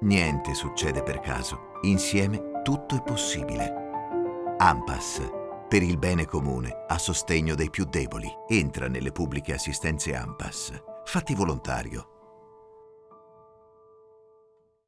Niente succede per caso. Insieme tutto è possibile. AMPAS. Per il bene comune, a sostegno dei più deboli. Entra nelle pubbliche assistenze AMPAS. Fatti volontario.